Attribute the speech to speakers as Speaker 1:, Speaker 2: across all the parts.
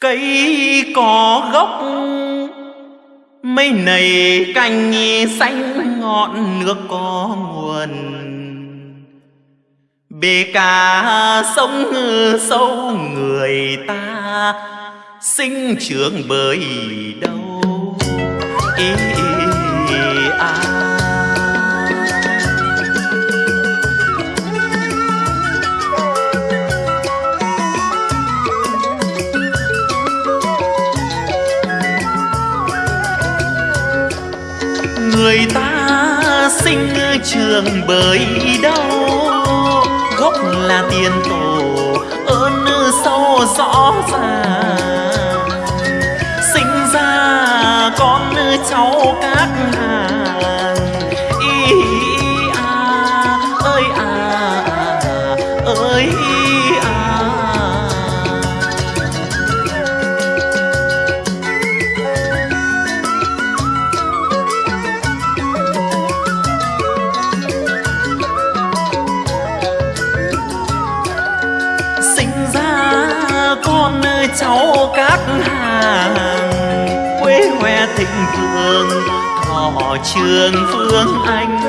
Speaker 1: cây có gốc mây nầy cành xanh ngọn nước có nguồn bể cả sông sâu người ta sinh trưởng bởi đâu ý, ý, à. Người ta sinh trường bởi đâu gốc là tiền tổ, ơn sâu rõ ràng. Sinh ra con cháu các trường phương anh.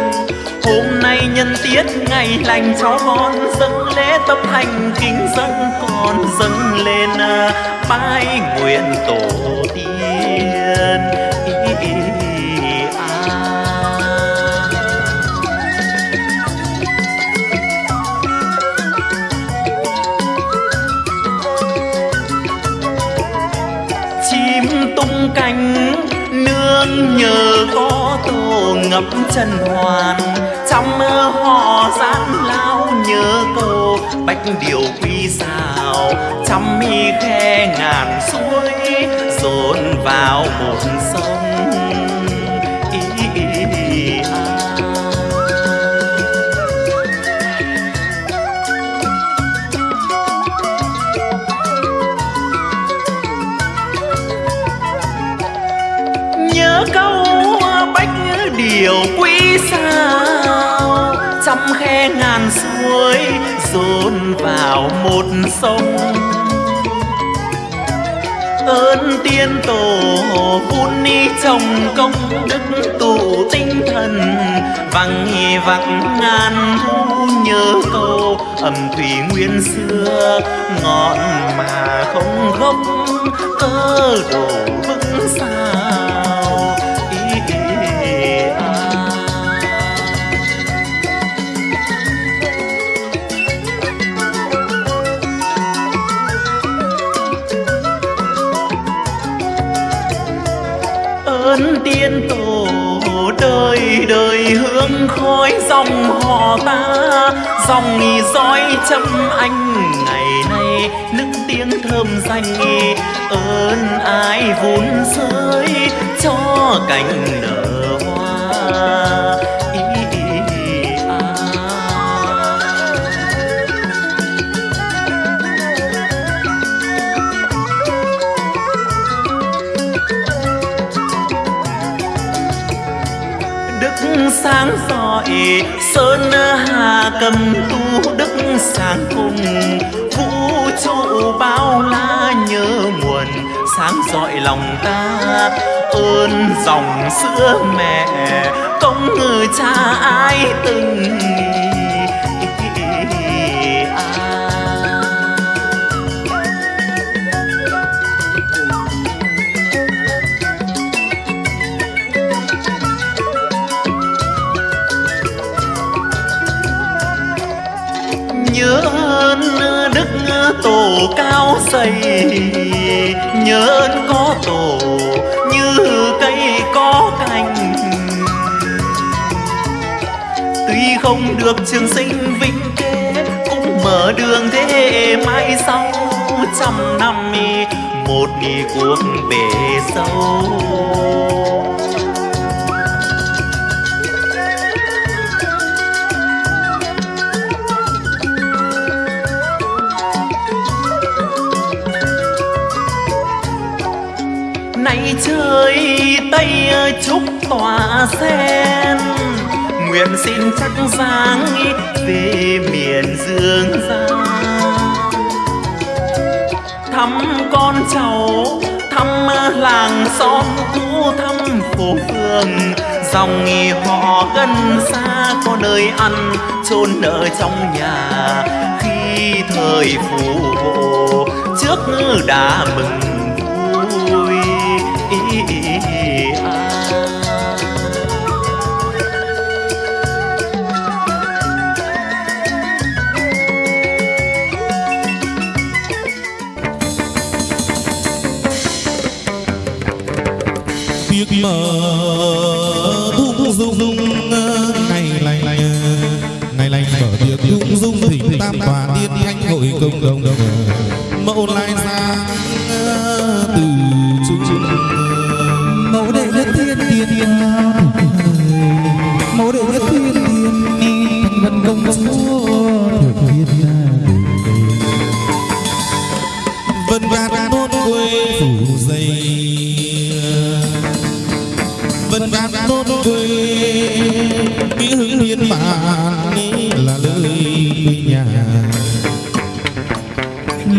Speaker 1: Hôm nay nhân tiết ngày lành cháu con dâng lễ tâm thành kính dâng con dâng lên à, bái nguyện tổ tiên. Nhờ có tổ ngập trần hoàn. Trong mơ họ gian lao nhớ cô, bách điều quy xào. Trăm mi khe ngàn suối dồn vào một sông. Sao khe ngàn suối, dồn vào một sông ơn tiên tổ vun ni trồng công đức tụ tinh thần, vắng vắng ngàn thu nhớ câu ẩm thủy nguyên xưa ngọn mà không gốc cơ đổ vững xa. Khói dòng họ ta. Dòng nghỉ dõi châm anh ngày nay, nức tiếng thơm danh. Ơn ai vun rơi cho cành nở hoa? Sáng rọi sơn hà cầm tu đức sáng cùng vũ trụ bao la nhớ nguồn, sáng dọi lòng ta, ơn dòng sữa mẹ. Công người cha ai từng xây nhớ ơn có tổ như cây có cành. Tuy không được trường sinh vinh kế, cũng mở đường thế hệ mai sau. Trăm năm, một cuộc bể sâu. Tay chơi tay chúc tỏa sen. Nguyện xin chắc giáng về miền dương gian. Thăm con cháu, thăm làng xóm cũ, thăm phố phường. Dòng nghỉ họ gần xa, có nơi ăn, chôn ở trong nhà. Khi thời phù hộ, trước đã mừng
Speaker 2: mở thung dung ngày lành ngày lành mở tiệc thung dung thỉnh tam tòa tiên thánh hội công đồng. mẫu lai ra từ trung
Speaker 3: mẫu đệ nhất thiên tiên. Mẫu đệ nhất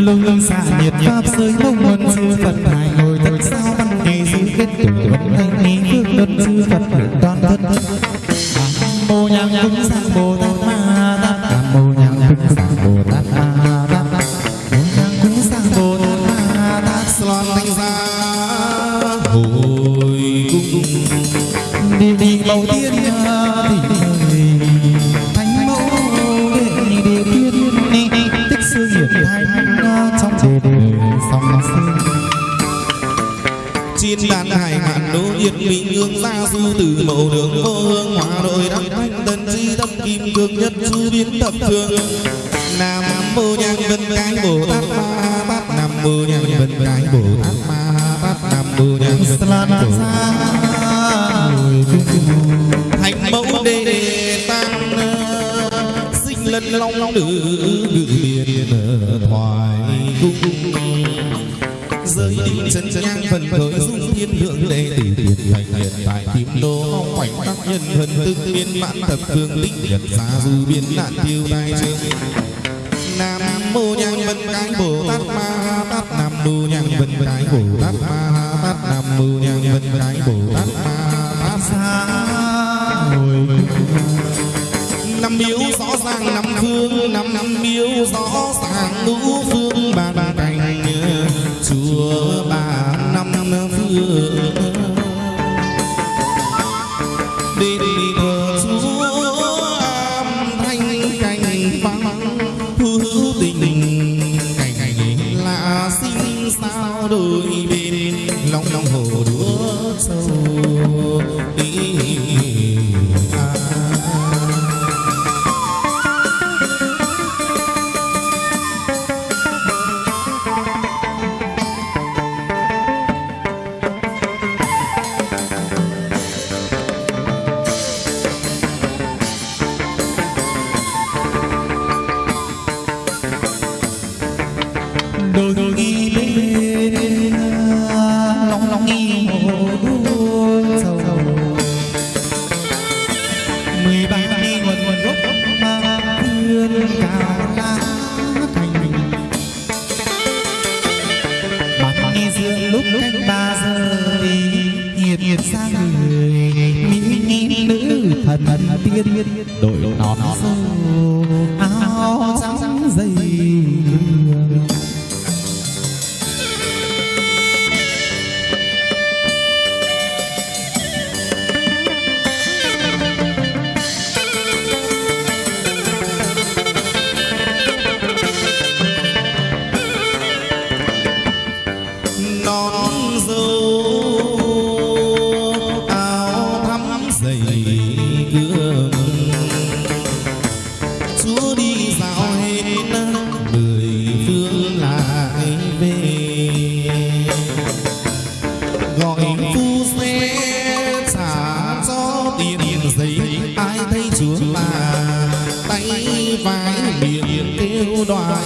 Speaker 3: lưng lưng xạ nhiệt pháp giới mông muốn sư phật hải ngồi thật sao văn kỳ sư kết tử vẫn thanh ni phước đất sư phật, được
Speaker 2: đoan thất cầu đường vô hương hòa đội đắc thanh tân di tâm, kim cương nhất chu biến thập phương. Nam mô nhang vân cái bồ tát ma bát. Nam mô nhang vân cái bồ tát ma bát. Nam mô nhang vân cái bồ thành mẫu đề tam tăng, sinh lân long nữ nhân thần tức biến mãn thập phương tích nhật gia du biến nạn tiêu tai nam mô nhang vân cái bồ tát ma tát. Nam mô nhang vân cái bồ tát ma tát. Nam mô nhang vân cái bồ tát ma tát.
Speaker 3: Xa hồi
Speaker 2: năm miếu rõ ràng năm phương năm năm miếu rõ ràng ngũ phương. Bàn cành chùa bà năm phương về. Gọi phu xe trả cho tiền giấy ai thấy chúa là tay vai miệng kêu đoái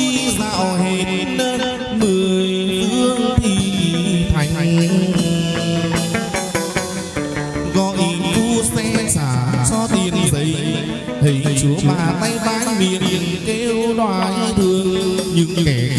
Speaker 2: đi
Speaker 3: dạo hết mười phương thì thành. Gọi tu xe xả cho tiền giấy. Thầy chúa bà tay bái miệng kêu đoái thương, những kẻ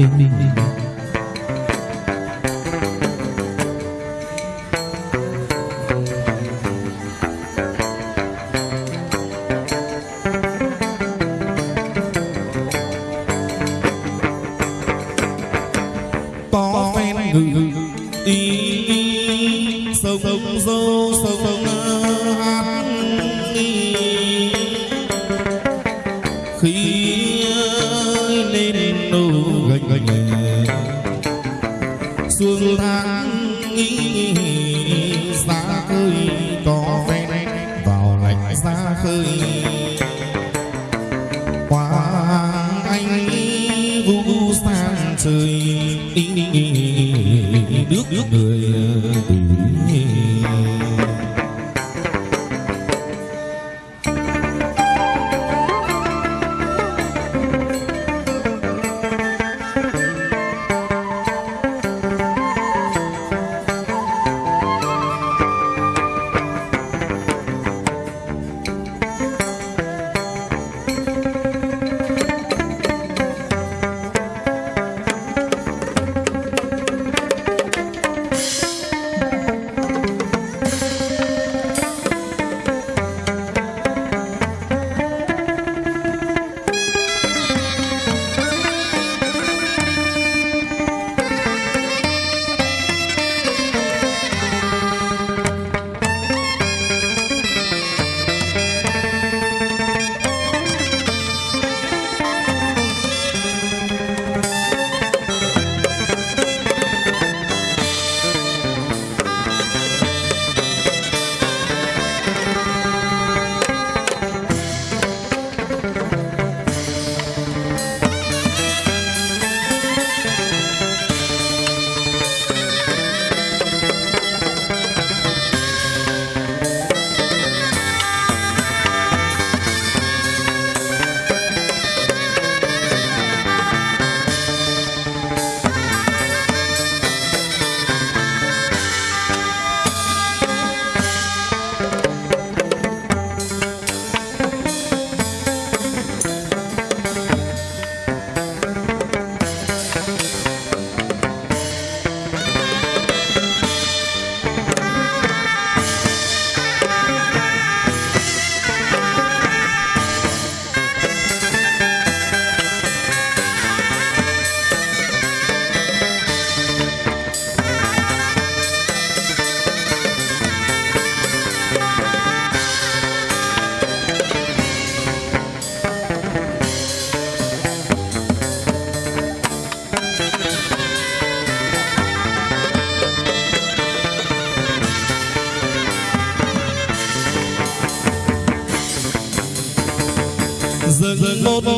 Speaker 2: Bing, bing, bing.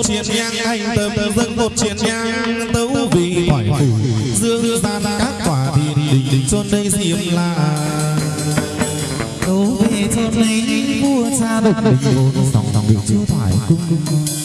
Speaker 2: một triền nhang hành tâm dâng một triền nhang tấu vì hỏi phủ dương ra các quả thì đình đình. xuân đây diêm là
Speaker 3: tấu về chôn lấy vua cha độc đình dòng dòng bị chưa thoải cung
Speaker 2: cung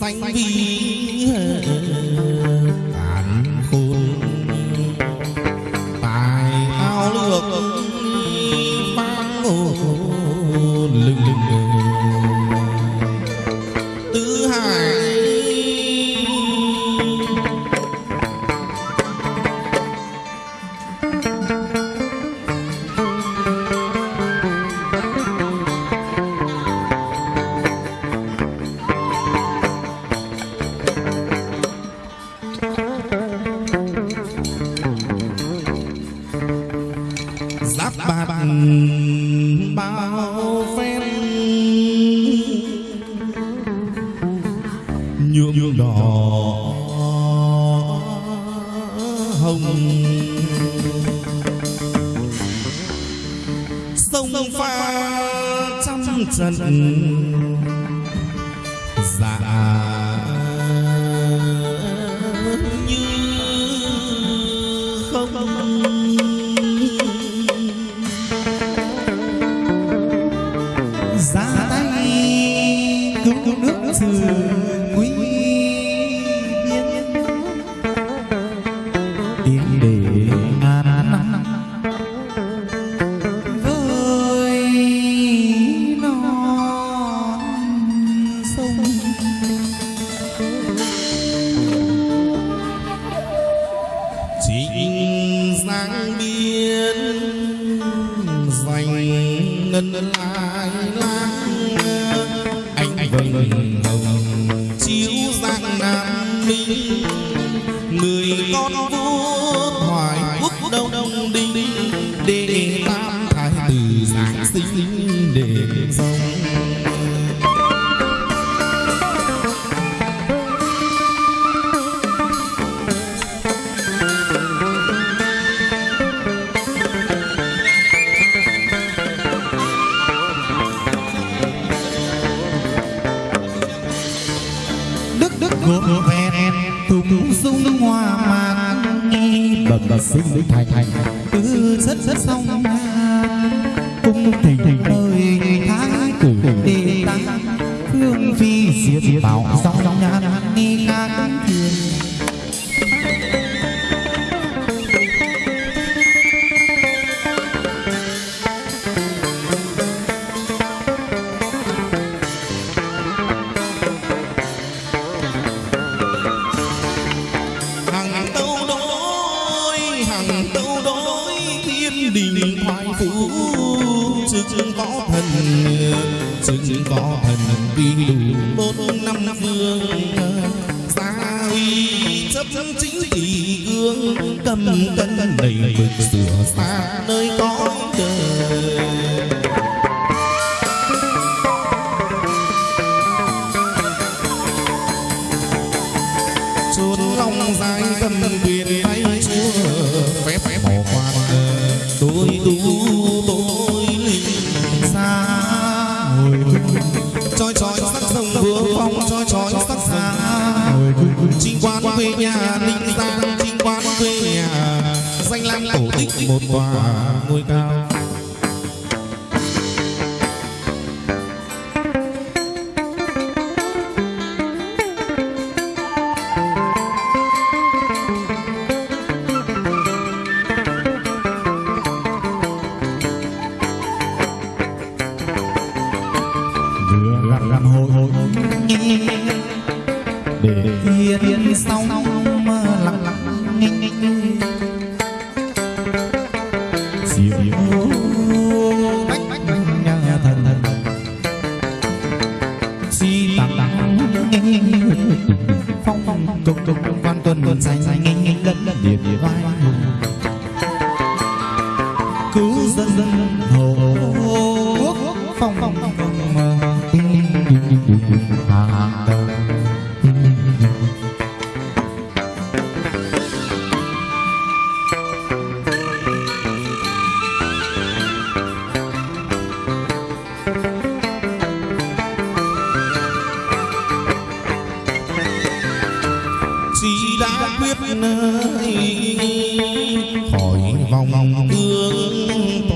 Speaker 2: សាញ់វី rất sông. Song cung tình nơi tháng cử đi. tăng phương phi diệt bảo
Speaker 4: chi đã quyết nơi.
Speaker 2: Khỏi vòng thương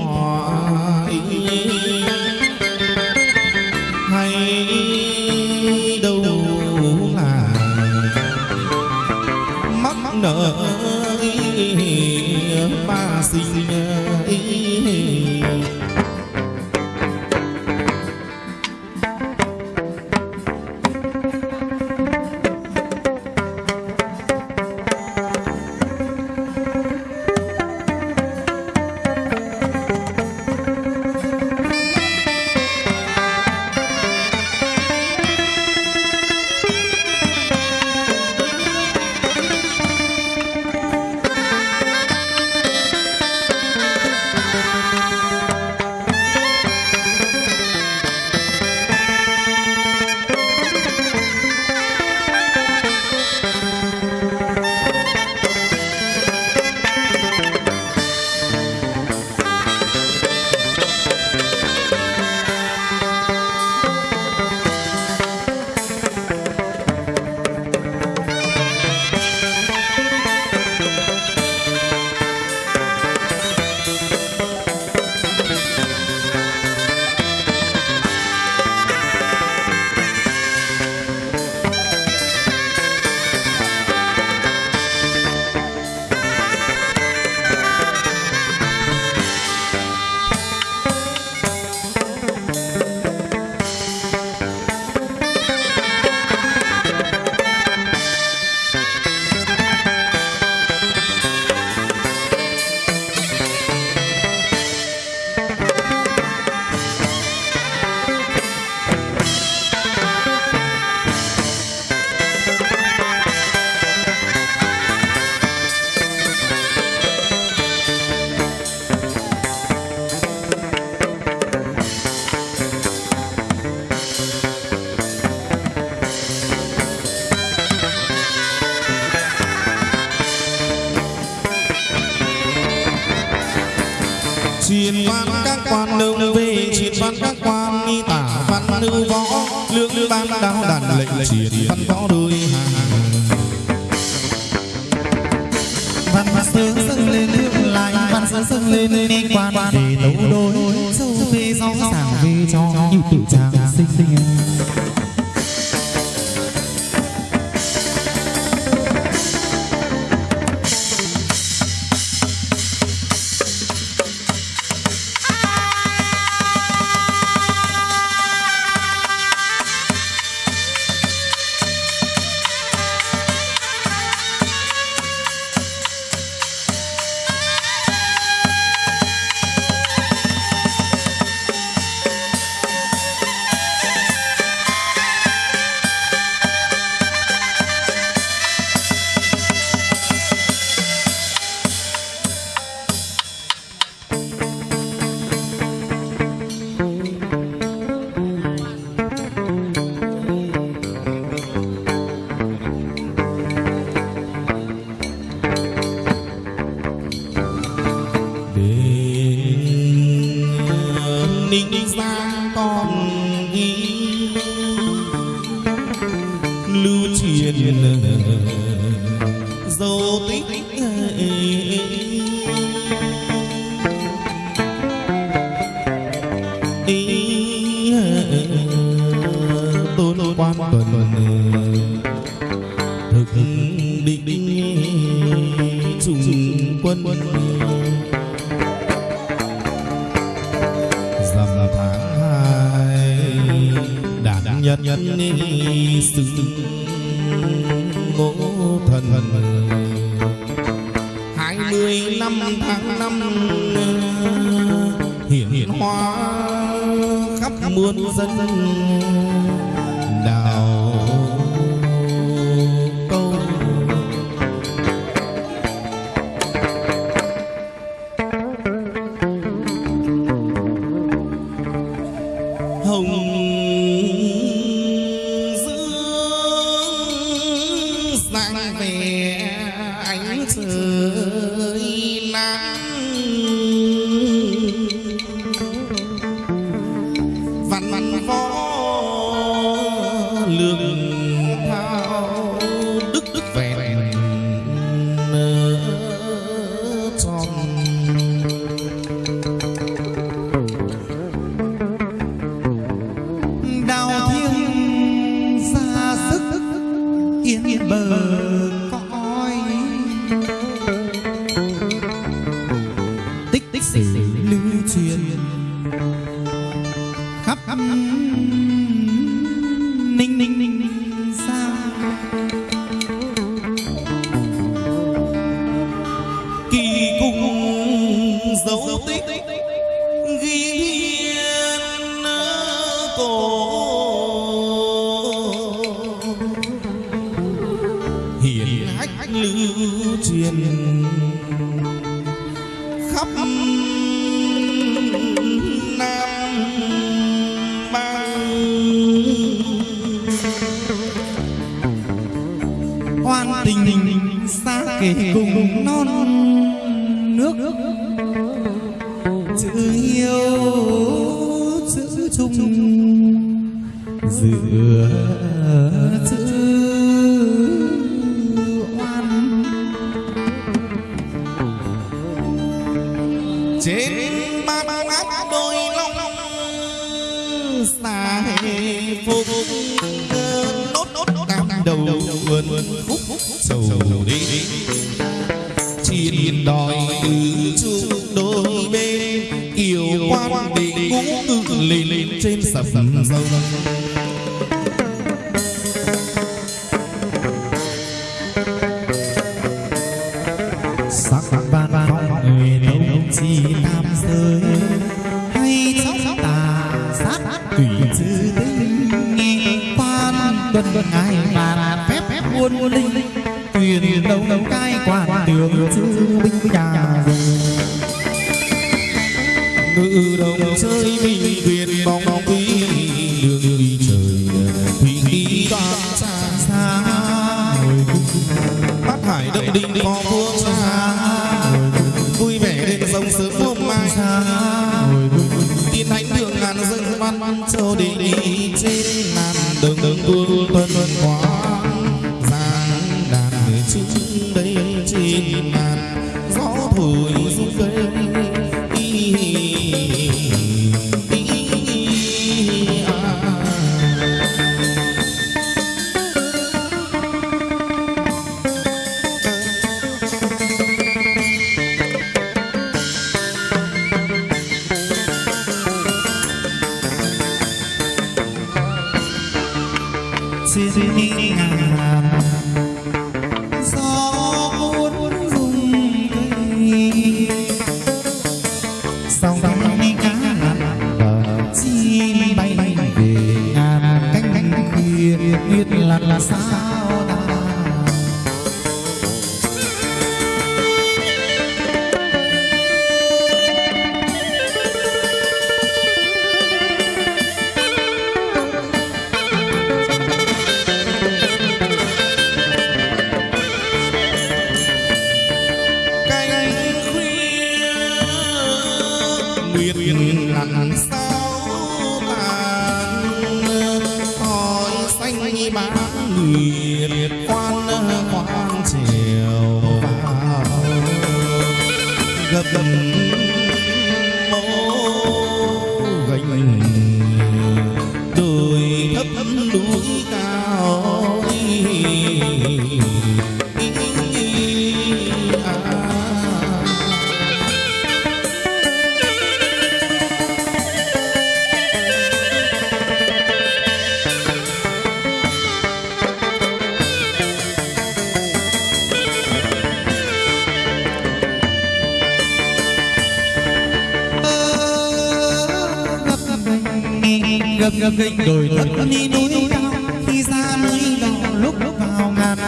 Speaker 2: truyền văn các quan nương về truyền văn các quan mi tả văn nữ võ lương ban đao đàn lệnh truyền văn võ đôi hàng.
Speaker 3: văn sướng dâng lên nước lại văn sướng dâng lên ni quan để tấu đôi. Dâu về rõ ràng về cho như tự trang sinh. sinh
Speaker 2: về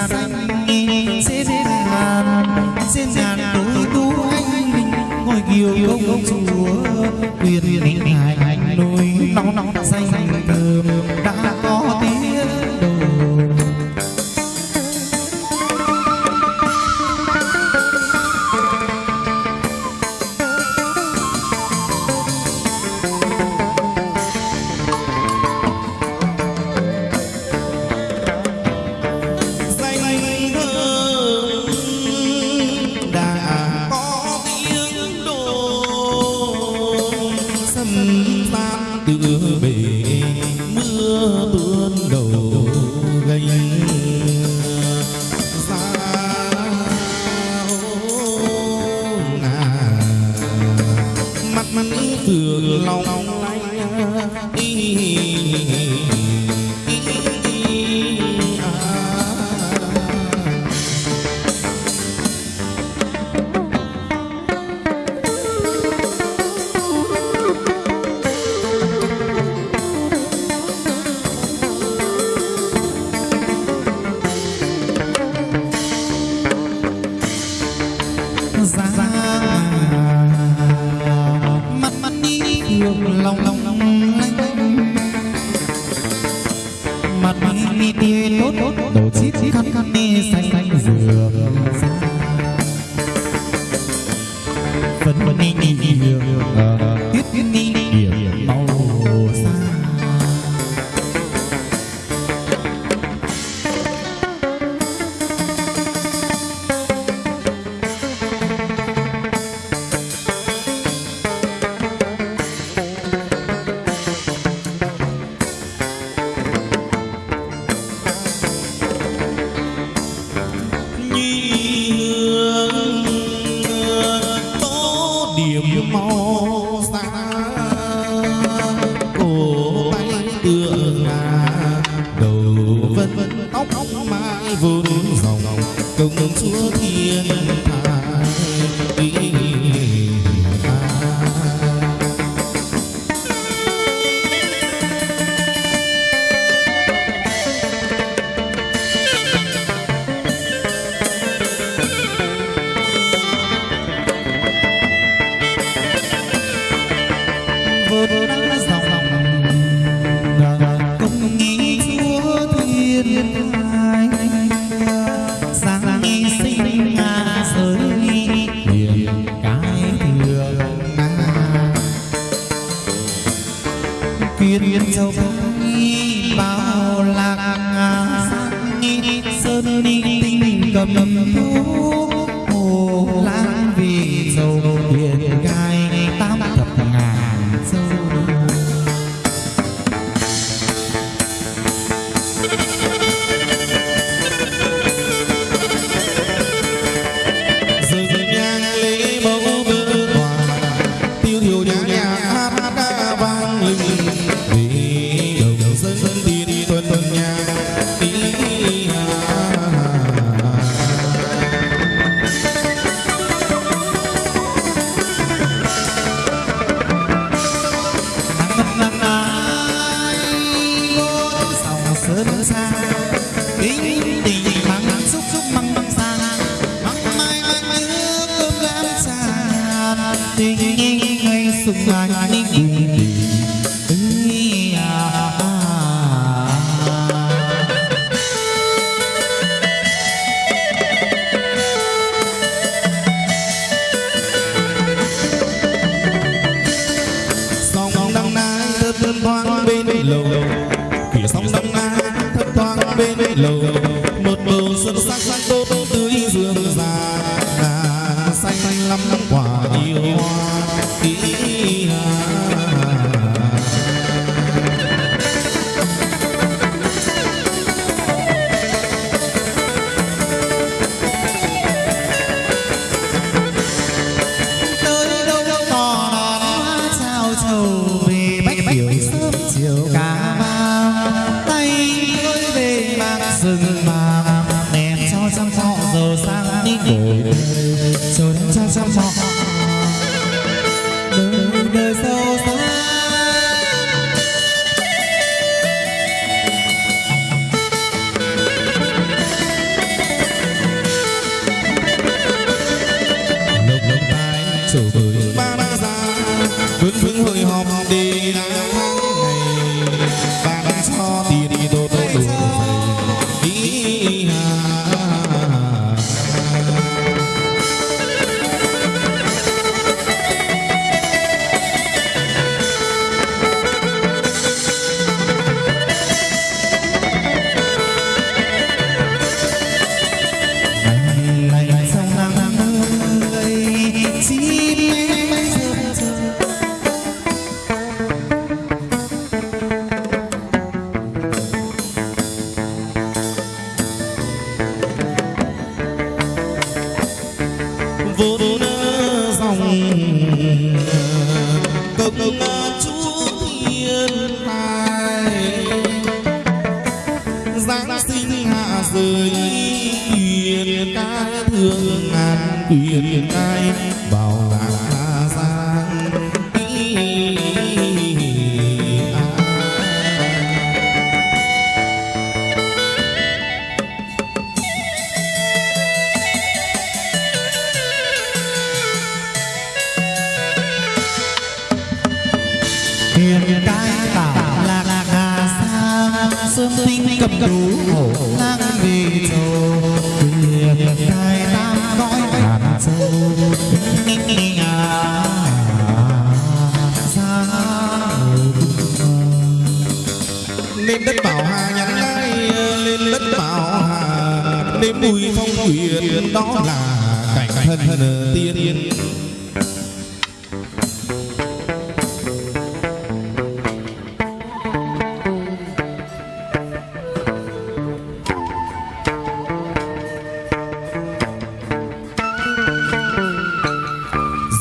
Speaker 3: xanh dễ đến ngàn dễ ngàn
Speaker 2: tối tu anh linh ngồi kiều công chúa quyền linh hài hành nôi nóng nóng xanh thơm đã có tiếng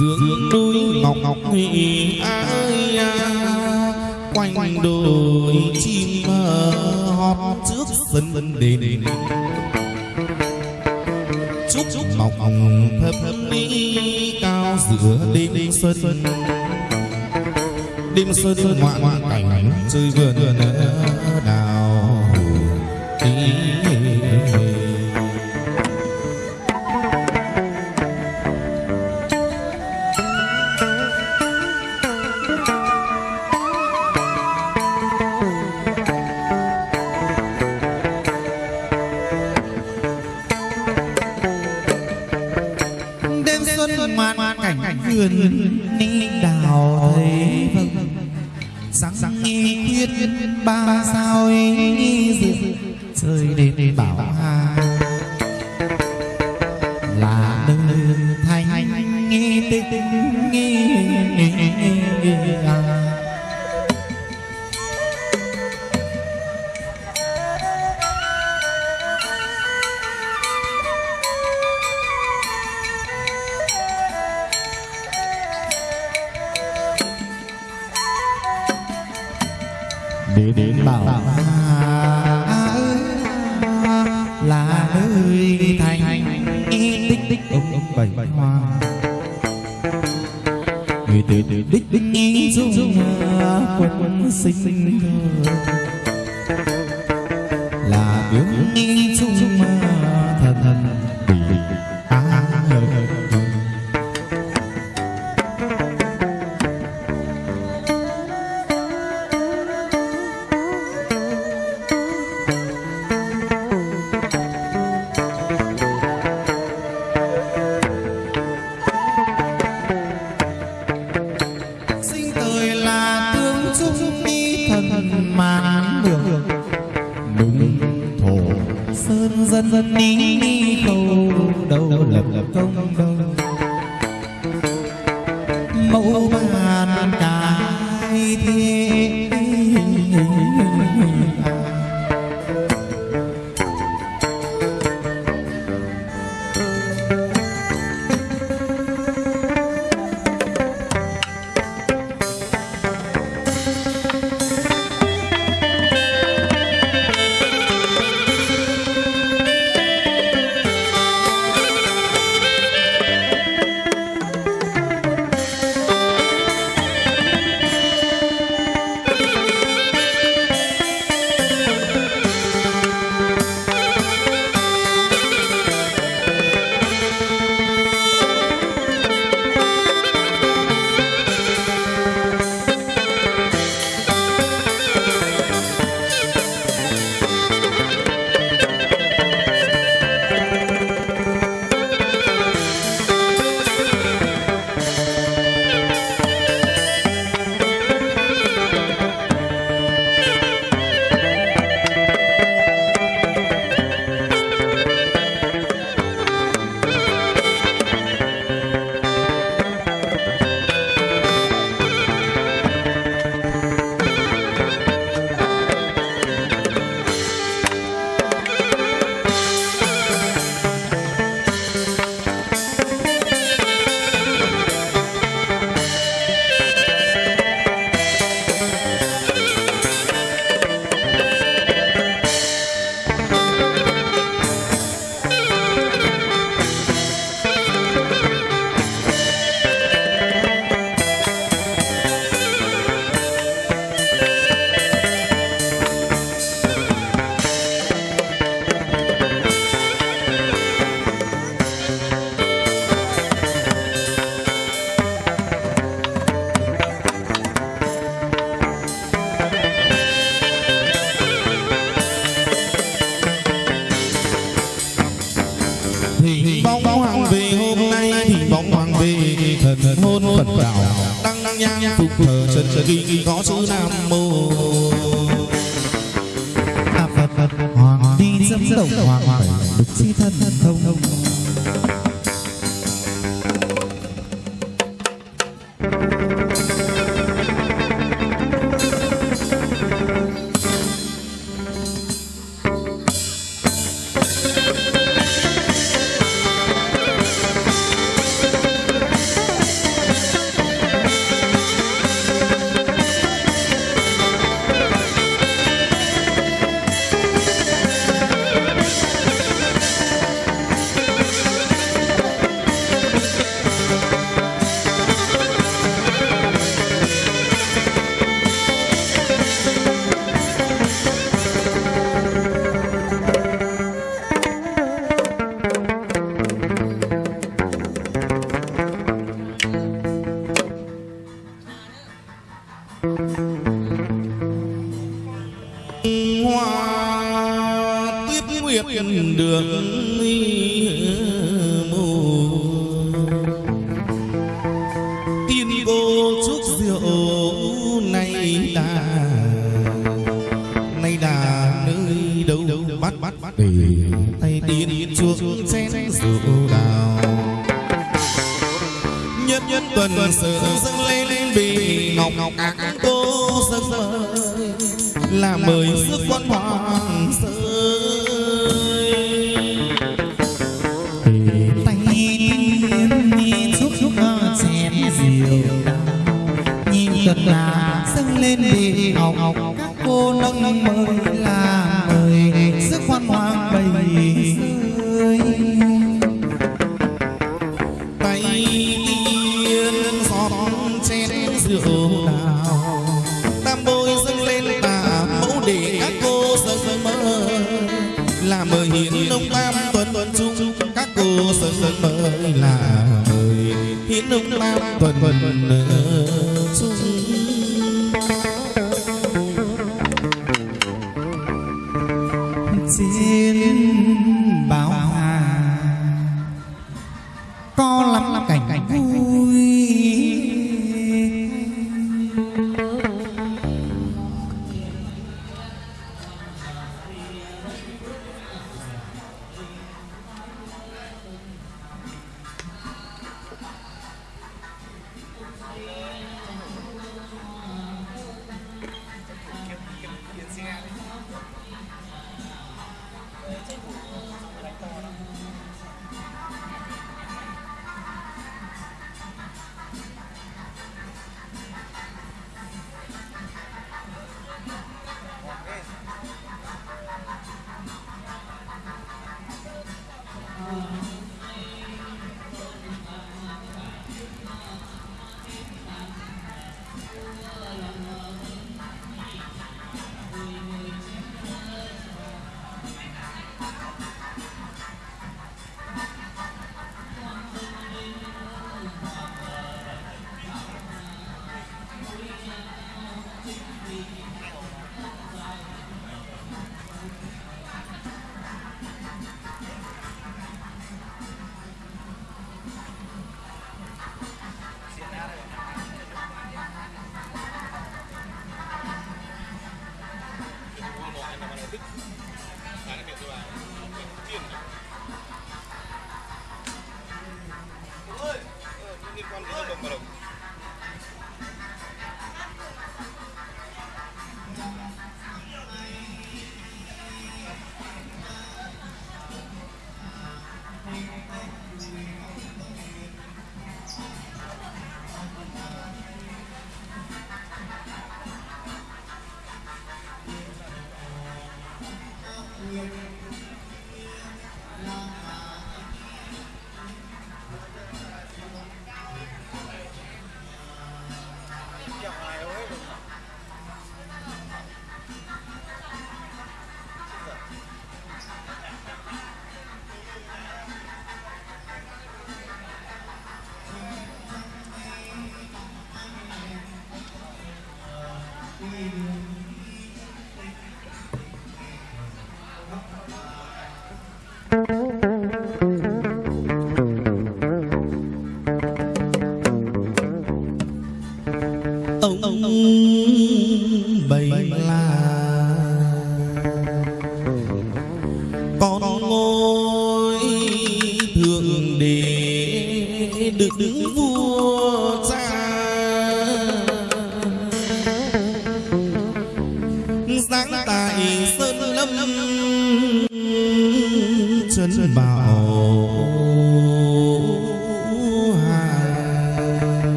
Speaker 3: dưỡng núi ngọc ngọc thủy ai quanh quanh đôi chim hót trước sân đền. Chúc chúc mọc ngọc thấp thấp đi cao giữa đêm xuân. Đêm xuân ngoạn ngoạn cảnh chơi vườn đào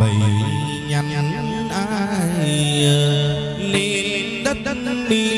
Speaker 2: bầy nhắn ai ờ, nên đất đất đi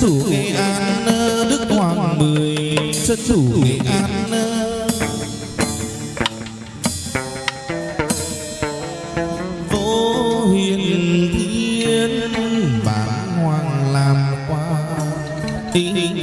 Speaker 2: thủ Nghệ An Đức Hoàng Mười. Trấn chủ Nghệ An. Vô hiền thiên Bản hoàng làm quan Tình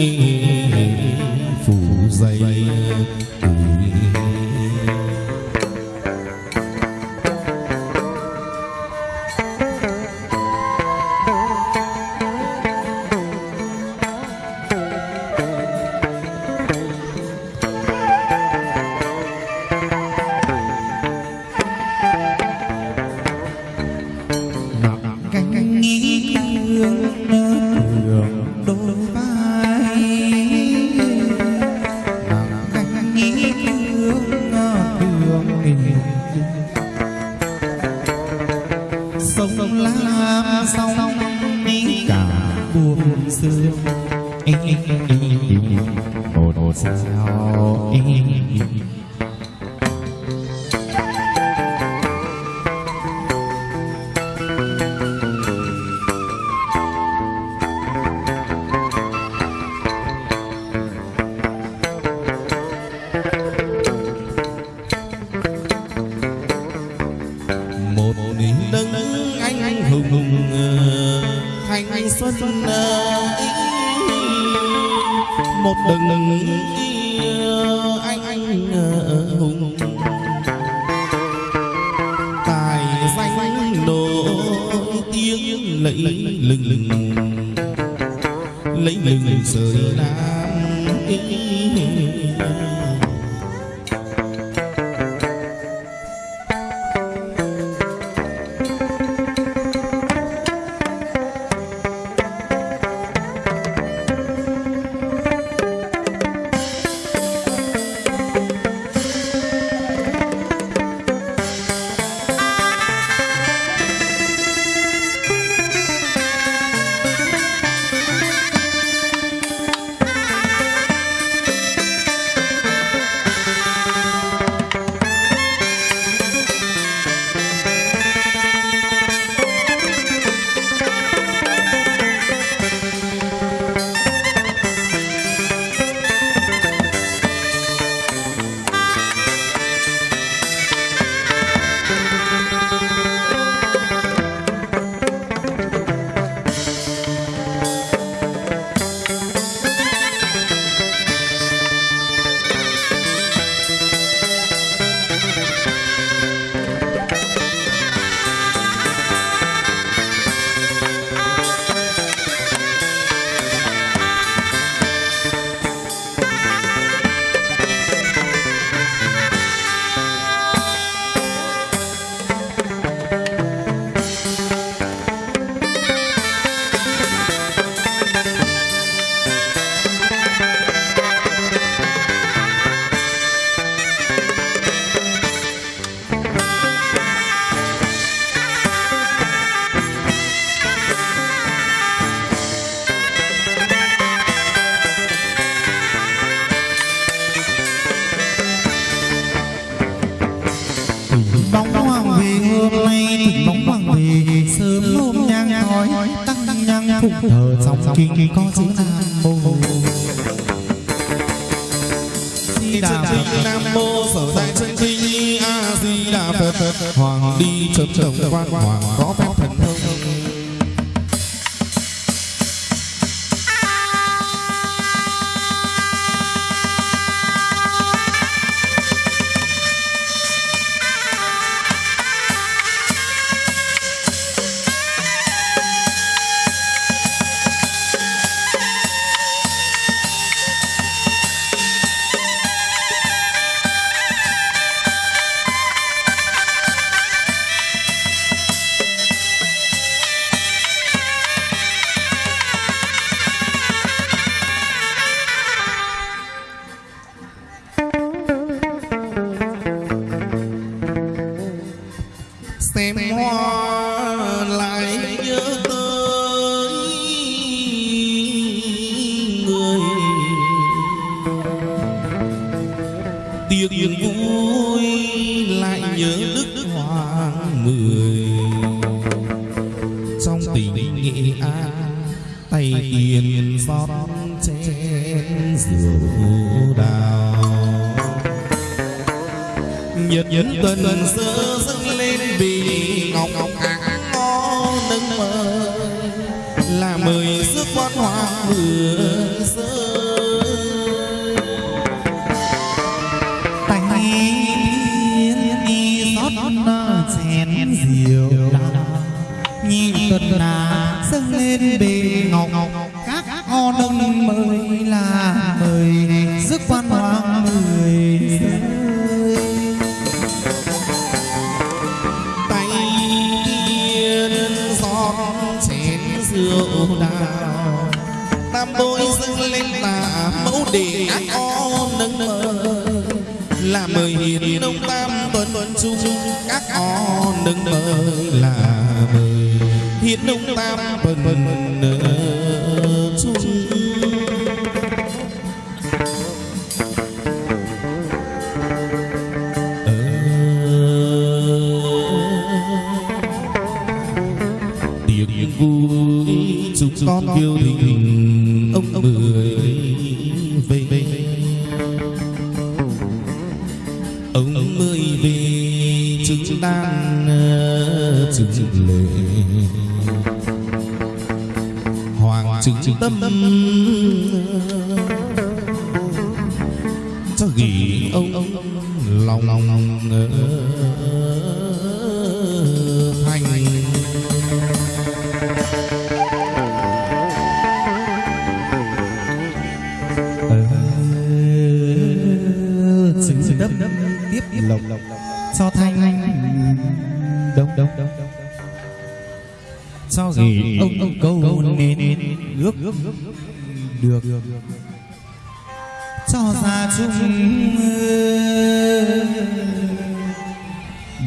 Speaker 2: nhật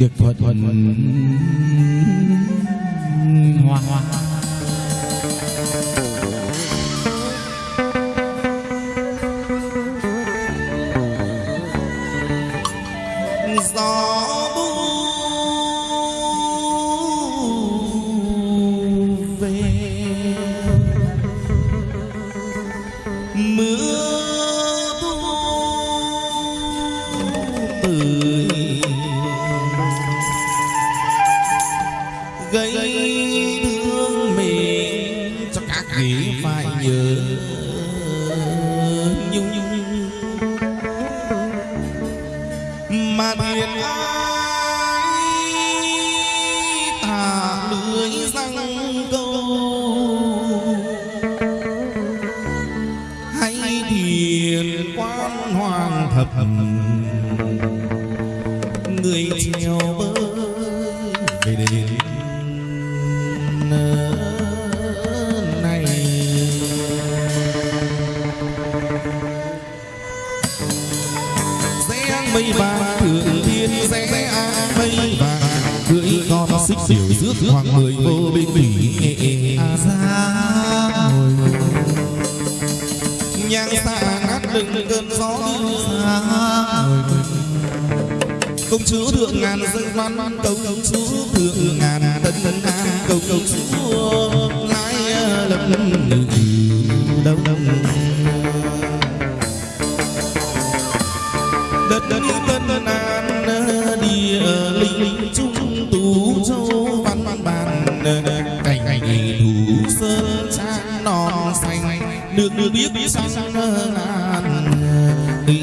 Speaker 3: được thuận hoa hoa.
Speaker 2: rước người vô bên bỉ nghệ
Speaker 3: ra
Speaker 2: nhang xa ngát đừng cơn gió
Speaker 3: xa
Speaker 2: công chúa thượng ngàn dân văn công chúa thượng ngàn tân tân an. Công chúa lái lầm lầm đông đông. được biết xong làm đi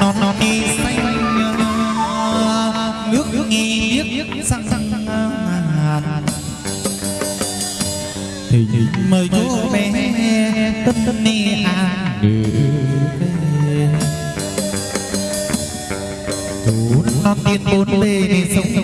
Speaker 3: non non đi nước nước nghi biết sang sang thì mời cô bé tâm tâm ni à bốn bề sông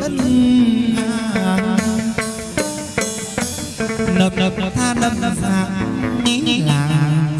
Speaker 3: thượng tân
Speaker 2: à.
Speaker 3: nập nập tha nập giang ní làng